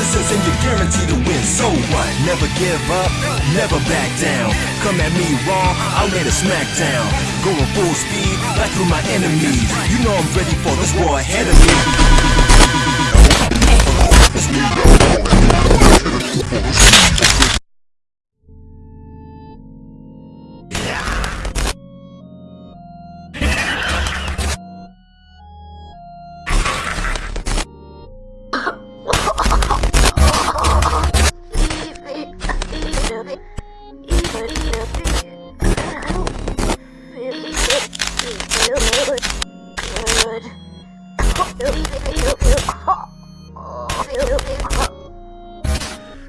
and you're guaranteed to win. So what? Never give up, never back down. Come at me raw, I'll lay the smack down. Going full speed, back through my enemies. You know I'm ready for this war ahead of me.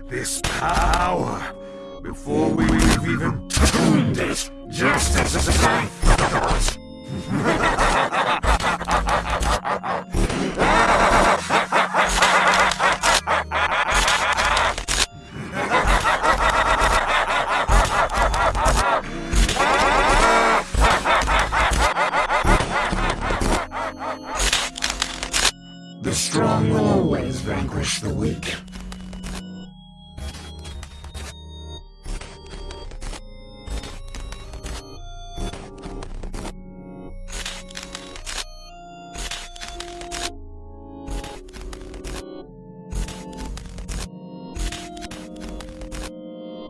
This power, before we've even tuned it, just as a life The strong will always vanquish the weak.